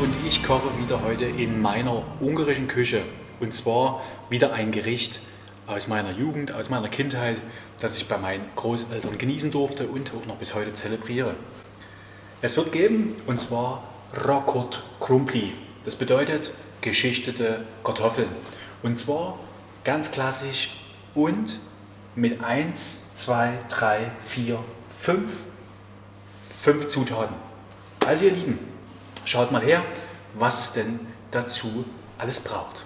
und ich koche wieder heute in meiner ungarischen Küche. Und zwar wieder ein Gericht aus meiner Jugend, aus meiner Kindheit, das ich bei meinen Großeltern genießen durfte und auch noch bis heute zelebriere. Es wird geben, und zwar Rokot Krumpli. Das bedeutet geschichtete Kartoffeln. Und zwar ganz klassisch und mit 1, 2, 3, 4, 5, 5 Zutaten. Also ihr Lieben, schaut mal her, was es denn dazu alles braucht.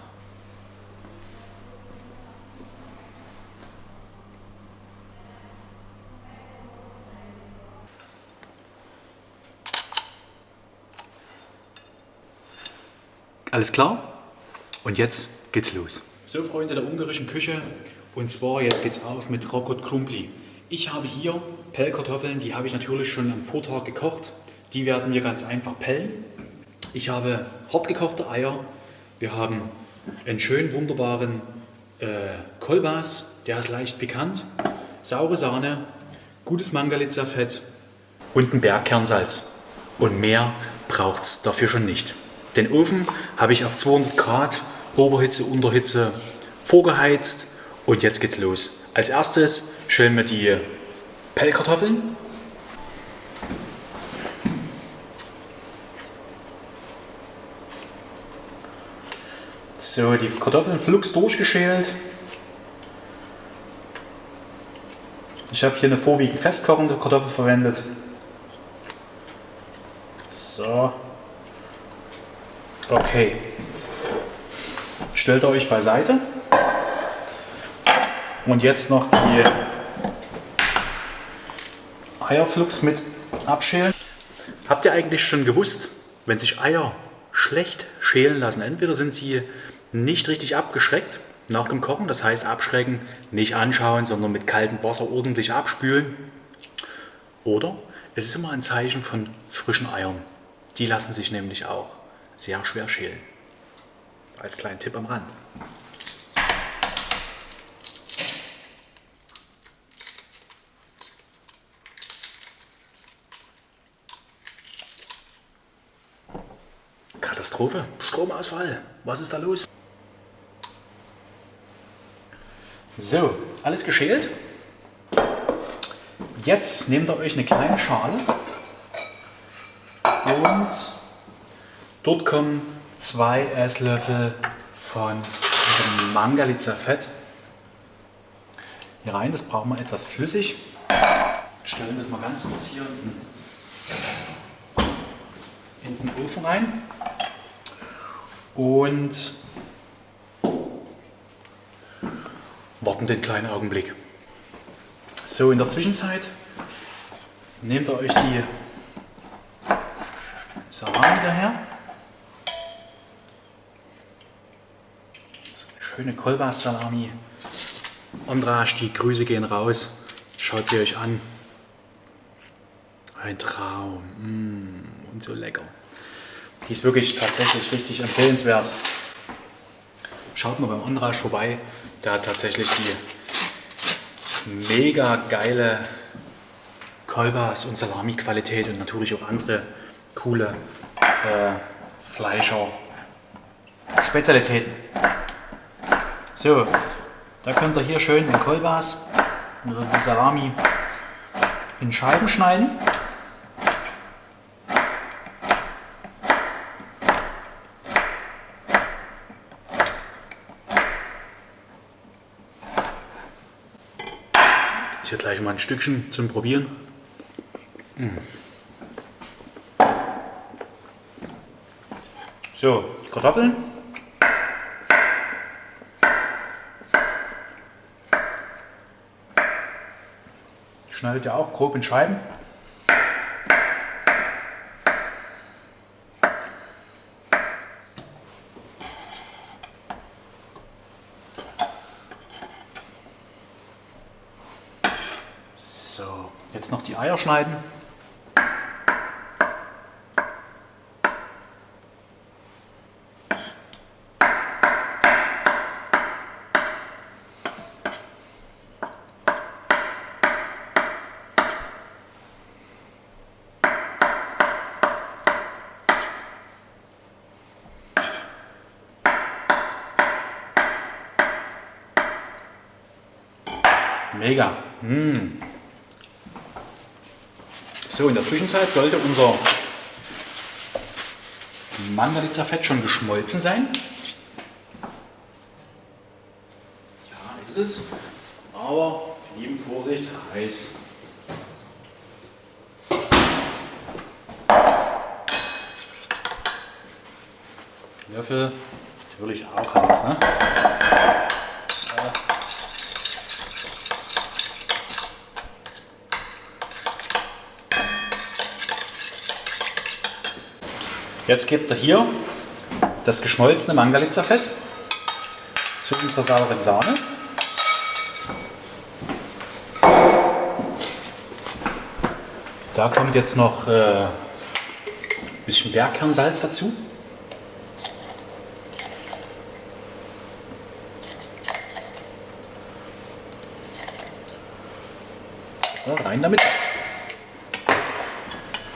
Alles klar? Und jetzt geht's los. So Freunde der ungarischen Küche, und zwar jetzt geht's auf mit Rokot Krumpli. Ich habe hier Pellkartoffeln, die habe ich natürlich schon am Vortag gekocht. Die werden wir ganz einfach pellen. Ich habe hartgekochte Eier. Wir haben einen schönen, wunderbaren äh, Kolbas, der ist leicht pikant. Saure Sahne, gutes Mangalitza-Fett und ein Bergkernsalz. Und mehr braucht es dafür schon nicht. Den Ofen habe ich auf 200 Grad Oberhitze, Unterhitze vorgeheizt und jetzt geht's los. Als erstes schälen wir die Pellkartoffeln. So, die Kartoffeln flugs durchgeschält. Ich habe hier eine vorwiegend festkochende Kartoffel verwendet. So. Okay. Stellt euch beiseite. Und jetzt noch die Eierflux mit abschälen. Habt ihr eigentlich schon gewusst, wenn sich Eier schlecht schälen lassen, entweder sind sie nicht richtig abgeschreckt nach dem Kochen, das heißt abschrecken, nicht anschauen, sondern mit kaltem Wasser ordentlich abspülen. Oder es ist immer ein Zeichen von frischen Eiern. Die lassen sich nämlich auch sehr schwer schälen. Als kleinen Tipp am Rand. Katastrophe, Stromausfall. Was ist da los? So, alles geschält. Jetzt nehmt ihr euch eine kleine Schale und dort kommen zwei Esslöffel von Mangalitza Fett hier rein. Das brauchen wir etwas flüssig. Stellen das mal ganz kurz hier in den Ofen rein und warten den kleinen Augenblick. So, in der Zwischenzeit nehmt ihr euch die Salami daher. Schöne Kolbas-Salami. Andrasch, die Grüße gehen raus. Schaut sie euch an. Ein Traum. Mm, und so lecker. Die ist wirklich tatsächlich richtig empfehlenswert. Schaut mal beim Andrasch vorbei. Hat tatsächlich die mega geile Kolbas und Salami-Qualität und natürlich auch andere coole äh, Fleischer Spezialitäten. So, da könnt ihr hier schön den Kolbas oder die Salami in Scheiben schneiden. Jetzt hier gleich mal ein Stückchen zum Probieren. Mm. So, Kartoffeln. Schneidet ihr auch grob in Scheiben. Eier schneiden. Mega. Mmh. So, in der Zwischenzeit sollte unser Mandalitza-Fett schon geschmolzen sein. Ja, ist es. Aber lieben Vorsicht, heiß. Löffel natürlich auch heiß. Ne? Jetzt gibt er hier das geschmolzene Mangalitza-Fett zu unserer sauren Sahne. Da kommt jetzt noch äh, ein bisschen Bergkernsalz dazu. Rein damit.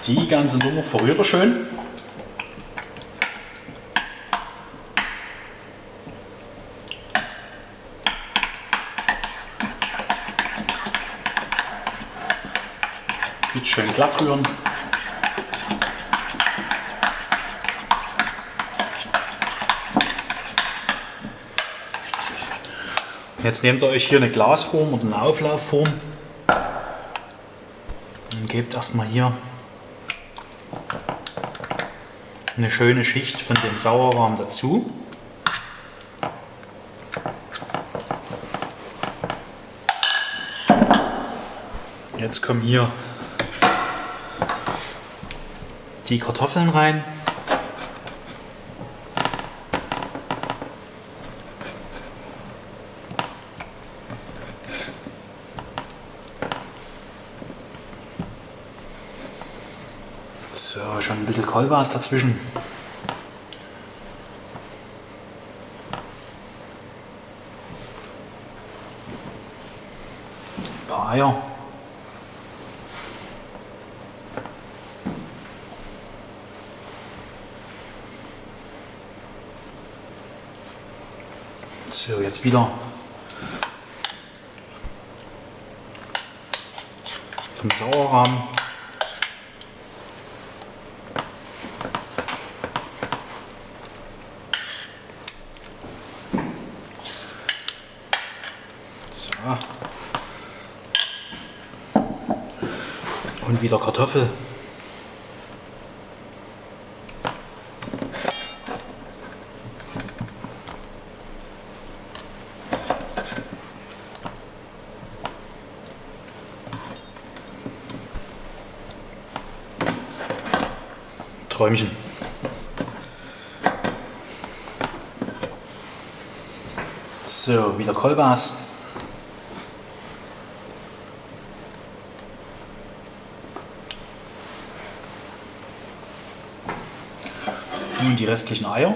Die ganze Nummer verrührt er schön. Schön glatt rühren. Jetzt nehmt ihr euch hier eine Glasform oder eine Auflaufform und gebt erstmal hier eine schöne Schicht von dem Sauerrahm dazu. Jetzt kommen hier die Kartoffeln rein. So, schon ein bisschen Kolbas dazwischen. Ein paar Eier. So, jetzt wieder vom Sauerrahmen. So. Und wieder Kartoffel. Träumchen. So, wieder Kolbas. Nun die restlichen Eier.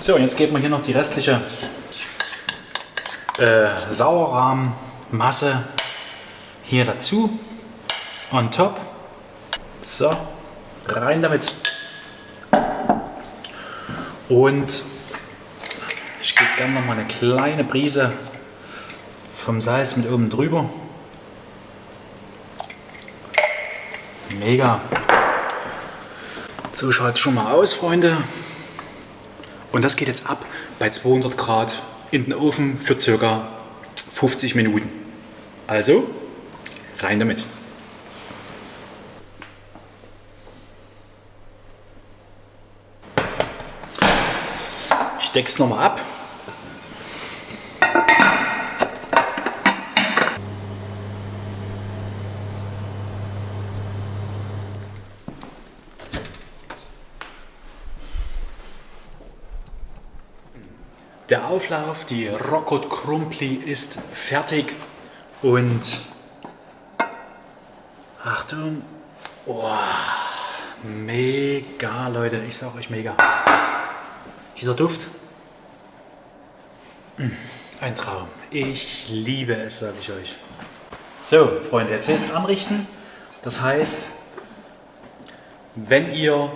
So, jetzt geben wir hier noch die restliche äh, Sauerrahmmasse hier dazu. On top. So, rein damit. Und ich gebe gerne noch mal eine kleine Prise vom Salz mit oben drüber. Mega. So schaut es schon mal aus, Freunde. Und das geht jetzt ab bei 200 Grad in den Ofen für circa 50 Minuten. Also, rein damit. Ich decke es nochmal ab. Der Auflauf, die Rockot Krumpli ist fertig und Achtung, oh, mega Leute, ich sag euch mega. Dieser Duft, mm, ein Traum. Ich liebe es, sage ich euch. So, Freunde, jetzt ist es anrichten Das heißt, wenn ihr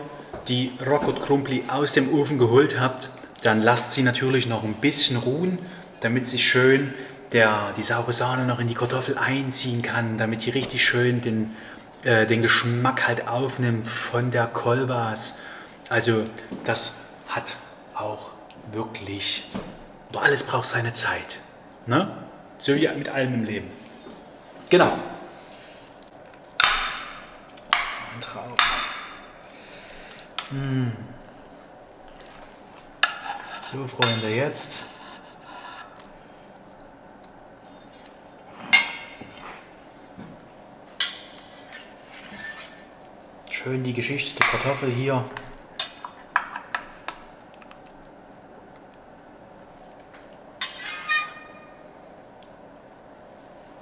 die Rockot Krumpli aus dem Ofen geholt habt, dann lasst sie natürlich noch ein bisschen ruhen, damit sich schön der, die saure Sahne noch in die Kartoffel einziehen kann, damit die richtig schön den, äh, den Geschmack halt aufnimmt von der Kolbas. Also das hat auch wirklich, oder alles braucht seine Zeit. Ne? So wie mit allem im Leben. Genau. Ein Traum. Hm. So, Freunde, jetzt schön die Geschichte der Kartoffel hier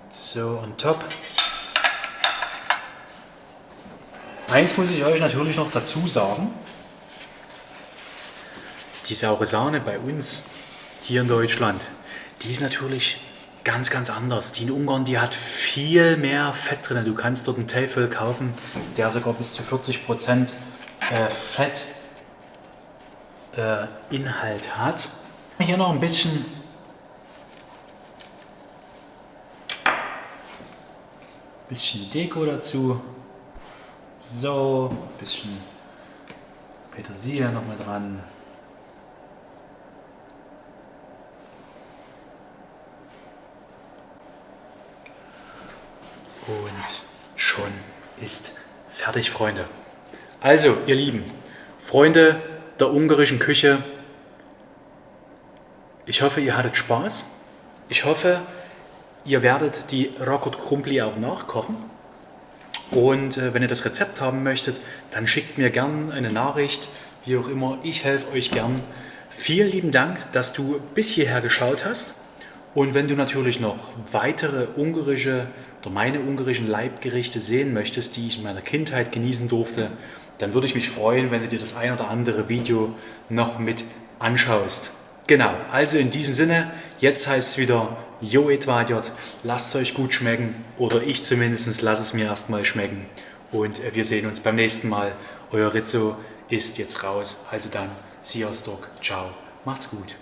So, on top. Eins muss ich euch natürlich noch dazu sagen. Die saure Sahne bei uns hier in Deutschland, die ist natürlich ganz, ganz anders. Die in Ungarn, die hat viel mehr Fett drin. Du kannst dort einen Teefel kaufen, der sogar bis zu 40% äh, Fettinhalt äh, hat. Hier noch ein bisschen bisschen Deko dazu. So, ein bisschen Petersilie noch mal dran. Und schon ist fertig, Freunde. Also, ihr Lieben, Freunde der ungarischen Küche, ich hoffe, ihr hattet Spaß. Ich hoffe, Ihr werdet die Rocket Krumpli auch nachkochen. Und äh, wenn ihr das Rezept haben möchtet, dann schickt mir gern eine Nachricht, wie auch immer. Ich helfe euch gern. Vielen lieben Dank, dass du bis hierher geschaut hast. Und wenn du natürlich noch weitere ungarische oder meine ungarischen Leibgerichte sehen möchtest, die ich in meiner Kindheit genießen durfte, dann würde ich mich freuen, wenn du dir das ein oder andere Video noch mit anschaust. Genau, also in diesem Sinne, jetzt heißt es wieder Jo Edvardjot, lasst es euch gut schmecken oder ich zumindest lasse es mir erstmal schmecken und äh, wir sehen uns beim nächsten Mal. Euer Rizzo ist jetzt raus, also dann, Sziasztok, ciao, macht's gut.